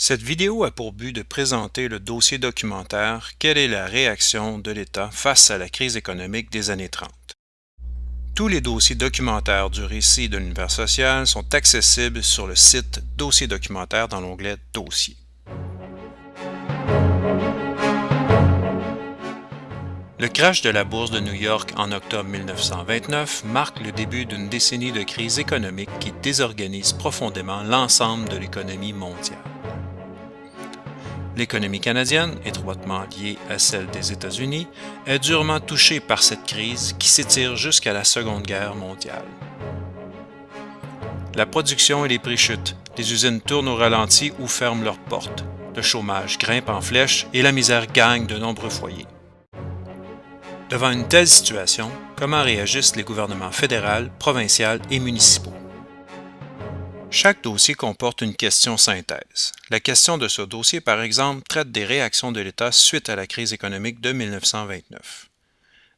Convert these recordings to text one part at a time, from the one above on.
Cette vidéo a pour but de présenter le dossier documentaire « Quelle est la réaction de l'État face à la crise économique des années 30 ». Tous les dossiers documentaires du récit de l'univers social sont accessibles sur le site Dossier documentaire dans l'onglet Dossier. Le crash de la bourse de New York en octobre 1929 marque le début d'une décennie de crise économique qui désorganise profondément l'ensemble de l'économie mondiale. L'économie canadienne, étroitement liée à celle des États-Unis, est durement touchée par cette crise qui s'étire jusqu'à la Seconde Guerre mondiale. La production et les prix chutent, les usines tournent au ralenti ou ferment leurs portes, le chômage grimpe en flèche et la misère gagne de nombreux foyers. Devant une telle situation, comment réagissent les gouvernements fédéral, provincial et municipaux? Chaque dossier comporte une question synthèse. La question de ce dossier, par exemple, traite des réactions de l'État suite à la crise économique de 1929.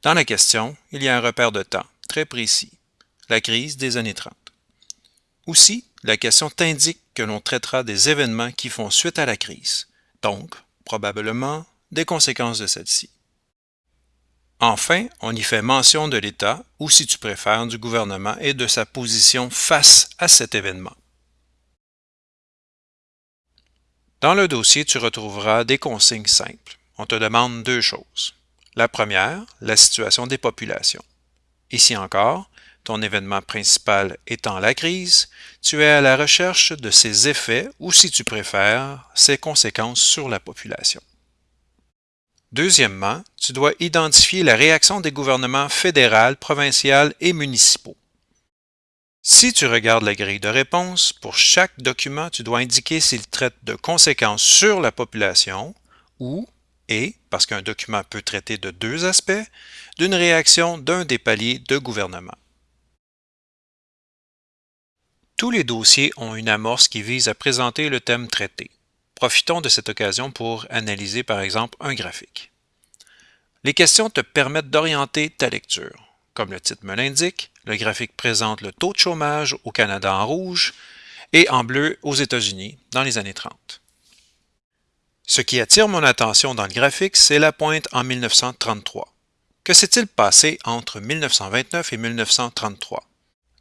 Dans la question, il y a un repère de temps très précis, la crise des années 30. Aussi, la question t'indique que l'on traitera des événements qui font suite à la crise, donc, probablement, des conséquences de celle-ci. Enfin, on y fait mention de l'État, ou si tu préfères, du gouvernement et de sa position face à cet événement. Dans le dossier, tu retrouveras des consignes simples. On te demande deux choses. La première, la situation des populations. Ici encore, ton événement principal étant la crise, tu es à la recherche de ses effets ou, si tu préfères, ses conséquences sur la population. Deuxièmement, tu dois identifier la réaction des gouvernements fédéral, provincial et municipaux. Si tu regardes la grille de réponse, pour chaque document, tu dois indiquer s'il traite de conséquences sur la population ou, et, parce qu'un document peut traiter de deux aspects, d'une réaction d'un des paliers de gouvernement. Tous les dossiers ont une amorce qui vise à présenter le thème traité. Profitons de cette occasion pour analyser par exemple un graphique. Les questions te permettent d'orienter ta lecture. Comme le titre me l'indique, le graphique présente le taux de chômage au Canada en rouge et en bleu aux États-Unis dans les années 30. Ce qui attire mon attention dans le graphique, c'est la pointe en 1933. Que s'est-il passé entre 1929 et 1933?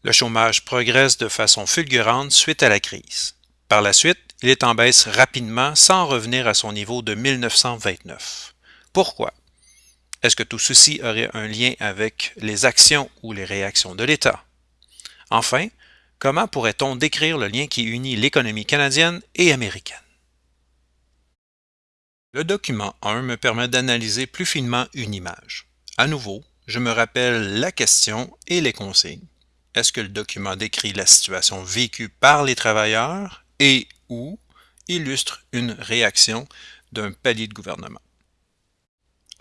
Le chômage progresse de façon fulgurante suite à la crise. Par la suite, il est en baisse rapidement sans revenir à son niveau de 1929. Pourquoi? Est-ce que tout ceci aurait un lien avec les actions ou les réactions de l'État? Enfin, comment pourrait-on décrire le lien qui unit l'économie canadienne et américaine? Le document 1 me permet d'analyser plus finement une image. À nouveau, je me rappelle la question et les consignes. Est-ce que le document décrit la situation vécue par les travailleurs et ou illustre une réaction d'un palier de gouvernement?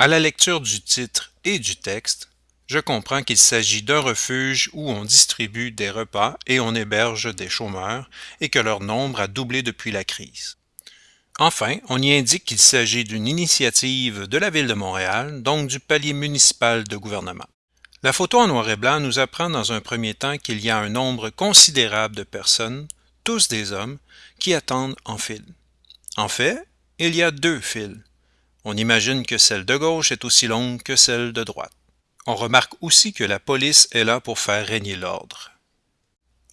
À la lecture du titre et du texte, je comprends qu'il s'agit d'un refuge où on distribue des repas et on héberge des chômeurs et que leur nombre a doublé depuis la crise. Enfin, on y indique qu'il s'agit d'une initiative de la Ville de Montréal, donc du palier municipal de gouvernement. La photo en noir et blanc nous apprend dans un premier temps qu'il y a un nombre considérable de personnes, tous des hommes, qui attendent en file. En fait, il y a deux files, on imagine que celle de gauche est aussi longue que celle de droite. On remarque aussi que la police est là pour faire régner l'ordre.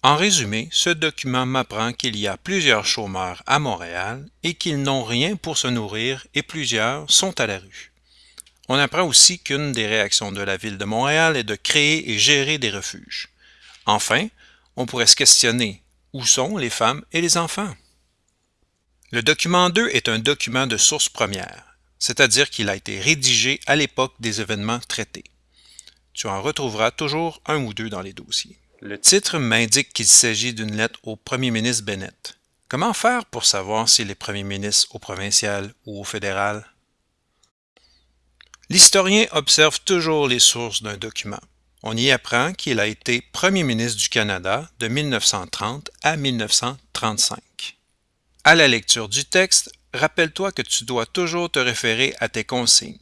En résumé, ce document m'apprend qu'il y a plusieurs chômeurs à Montréal et qu'ils n'ont rien pour se nourrir et plusieurs sont à la rue. On apprend aussi qu'une des réactions de la Ville de Montréal est de créer et gérer des refuges. Enfin, on pourrait se questionner où sont les femmes et les enfants? Le document 2 est un document de source première c'est-à-dire qu'il a été rédigé à l'époque des événements traités. Tu en retrouveras toujours un ou deux dans les dossiers. Le titre m'indique qu'il s'agit d'une lettre au premier ministre Bennett. Comment faire pour savoir s'il est premier ministre au provincial ou au fédéral? L'historien observe toujours les sources d'un document. On y apprend qu'il a été premier ministre du Canada de 1930 à 1935. À la lecture du texte, rappelle-toi que tu dois toujours te référer à tes consignes.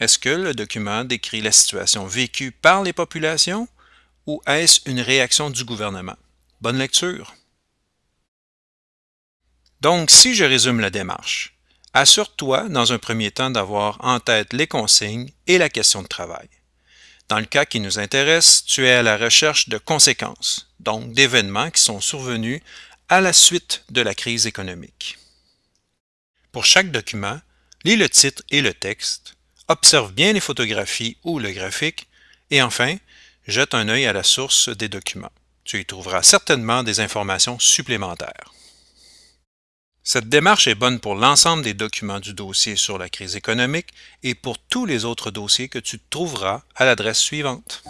Est-ce que le document décrit la situation vécue par les populations ou est-ce une réaction du gouvernement? Bonne lecture! Donc, si je résume la démarche, assure-toi dans un premier temps d'avoir en tête les consignes et la question de travail. Dans le cas qui nous intéresse, tu es à la recherche de conséquences, donc d'événements qui sont survenus à la suite de la crise économique. Pour chaque document, lis le titre et le texte, observe bien les photographies ou le graphique, et enfin, jette un œil à la source des documents. Tu y trouveras certainement des informations supplémentaires. Cette démarche est bonne pour l'ensemble des documents du dossier sur la crise économique et pour tous les autres dossiers que tu trouveras à l'adresse suivante.